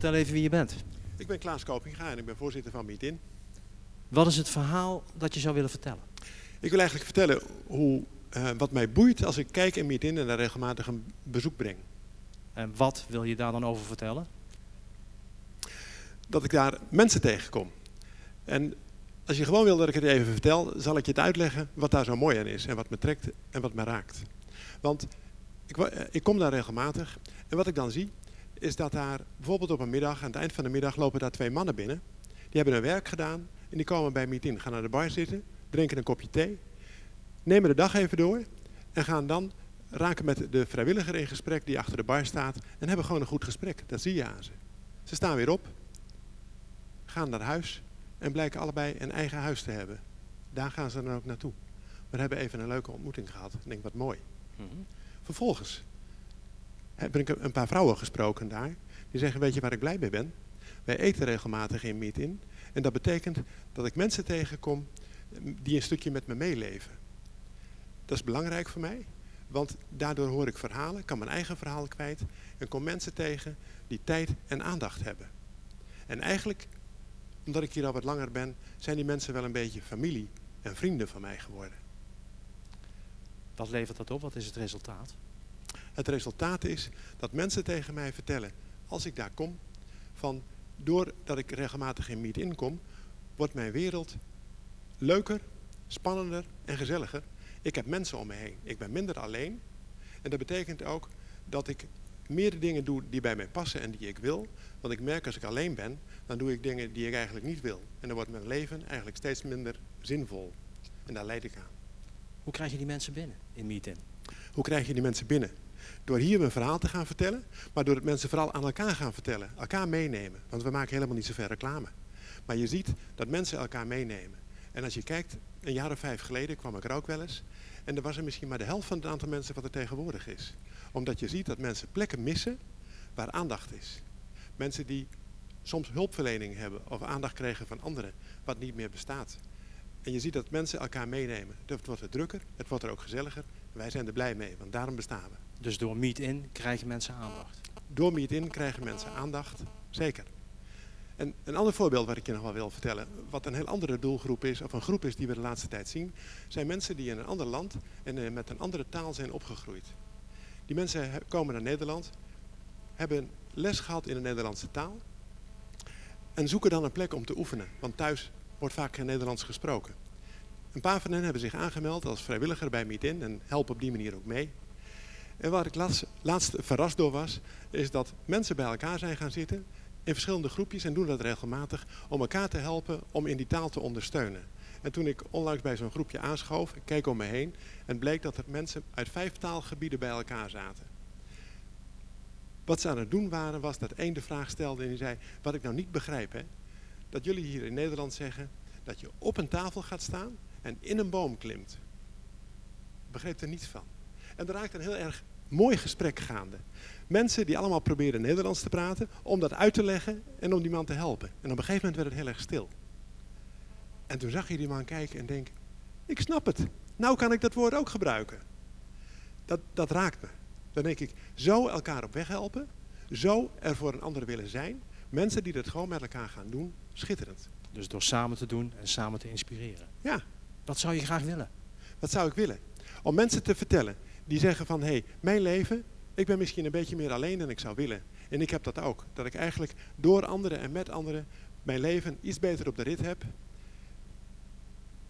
Vertel even wie je bent. Ik ben Klaas Kopinga en ik ben voorzitter van Meet-In. Wat is het verhaal dat je zou willen vertellen? Ik wil eigenlijk vertellen hoe, eh, wat mij boeit als ik kijk in Meet-In en daar regelmatig een bezoek breng. En wat wil je daar dan over vertellen? Dat ik daar mensen tegenkom. En als je gewoon wil dat ik het even vertel, zal ik je het uitleggen wat daar zo mooi aan is en wat me trekt en wat me raakt. Want ik, eh, ik kom daar regelmatig en wat ik dan zie is dat daar bijvoorbeeld op een middag, aan het eind van de middag, lopen daar twee mannen binnen. Die hebben hun werk gedaan en die komen bij Meet In, gaan naar de bar zitten, drinken een kopje thee, nemen de dag even door en gaan dan raken met de vrijwilliger in gesprek die achter de bar staat en hebben gewoon een goed gesprek. Dat zie je aan ze. Ze staan weer op, gaan naar huis en blijken allebei een eigen huis te hebben. Daar gaan ze dan ook naartoe. We hebben even een leuke ontmoeting gehad. Ik denk, wat mooi. Vervolgens heb ik een paar vrouwen gesproken daar. Die zeggen, weet je waar ik blij mee ben? Wij eten regelmatig in Meet-In. En dat betekent dat ik mensen tegenkom die een stukje met me meeleven. Dat is belangrijk voor mij. Want daardoor hoor ik verhalen, kan mijn eigen verhaal kwijt. En kom mensen tegen die tijd en aandacht hebben. En eigenlijk, omdat ik hier al wat langer ben, zijn die mensen wel een beetje familie en vrienden van mij geworden. Wat levert dat op? Wat is het resultaat? Het resultaat is dat mensen tegen mij vertellen, als ik daar kom, van doordat ik regelmatig in meet-in kom, wordt mijn wereld leuker, spannender en gezelliger. Ik heb mensen om me heen. Ik ben minder alleen. En dat betekent ook dat ik meer dingen doe die bij mij passen en die ik wil. Want ik merk als ik alleen ben, dan doe ik dingen die ik eigenlijk niet wil. En dan wordt mijn leven eigenlijk steeds minder zinvol. En daar leid ik aan. Hoe krijg je die mensen binnen in Meet-In? Hoe krijg je die mensen binnen? Door hier mijn verhaal te gaan vertellen, maar door het mensen vooral aan elkaar gaan vertellen. Elkaar meenemen. Want we maken helemaal niet zoveel reclame. Maar je ziet dat mensen elkaar meenemen. En als je kijkt, een jaar of vijf geleden kwam ik er ook wel eens. En er was er misschien maar de helft van het aantal mensen wat er tegenwoordig is. Omdat je ziet dat mensen plekken missen waar aandacht is. Mensen die soms hulpverlening hebben of aandacht kregen van anderen, wat niet meer bestaat. En je ziet dat mensen elkaar meenemen. Het wordt er drukker, het wordt er ook gezelliger. Wij zijn er blij mee, want daarom bestaan we. Dus door Meet-In krijgen mensen aandacht. Door Meet-In krijgen mensen aandacht, zeker. En een ander voorbeeld wat ik je nog wel wil vertellen, wat een heel andere doelgroep is, of een groep is die we de laatste tijd zien, zijn mensen die in een ander land en eh, met een andere taal zijn opgegroeid. Die mensen komen naar Nederland, hebben les gehad in de Nederlandse taal en zoeken dan een plek om te oefenen, want thuis wordt vaak geen Nederlands gesproken. Een paar van hen hebben zich aangemeld als vrijwilliger bij Meet-In en helpen op die manier ook mee. En waar ik laatst, laatst verrast door was, is dat mensen bij elkaar zijn gaan zitten in verschillende groepjes en doen dat regelmatig om elkaar te helpen om in die taal te ondersteunen. En toen ik onlangs bij zo'n groepje aanschoof, ik keek om me heen en bleek dat er mensen uit vijf taalgebieden bij elkaar zaten. Wat ze aan het doen waren, was dat één de vraag stelde en die zei, wat ik nou niet begrijp, hè, dat jullie hier in Nederland zeggen dat je op een tafel gaat staan en in een boom klimt. Begreep er niets van. En er raakte een heel erg mooi gesprek gaande. Mensen die allemaal probeerden Nederlands te praten, om dat uit te leggen en om die man te helpen. En op een gegeven moment werd het heel erg stil. En toen zag je die man kijken en denken, ik snap het. Nou kan ik dat woord ook gebruiken. Dat, dat raakt me. Dan denk ik, zo elkaar op weg helpen, zo er voor een ander willen zijn. Mensen die dat gewoon met elkaar gaan doen, schitterend. Dus door samen te doen en samen te inspireren. Ja, Wat zou je graag willen? Wat zou ik willen? Om mensen te vertellen die zeggen van hé, hey, mijn leven, ik ben misschien een beetje meer alleen dan ik zou willen. En ik heb dat ook. Dat ik eigenlijk door anderen en met anderen mijn leven iets beter op de rit heb.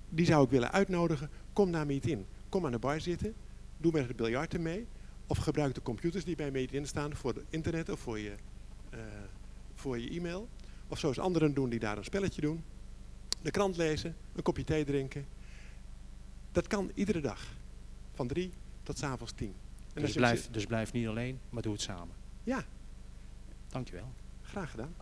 Die zou ik willen uitnodigen. Kom naar Meet In. Kom aan de bar zitten. Doe met het biljarten mee. Of gebruik de computers die bij Meet In staan voor het internet of voor je, eh, voor je e-mail. Of zoals anderen doen die daar een spelletje doen. De krant lezen, een kopje thee drinken. Dat kan iedere dag. Van drie tot 's avonds tien. En Dus blijf, dus blijf niet alleen, maar doe het samen. Ja, Dankjewel. graag gedaan.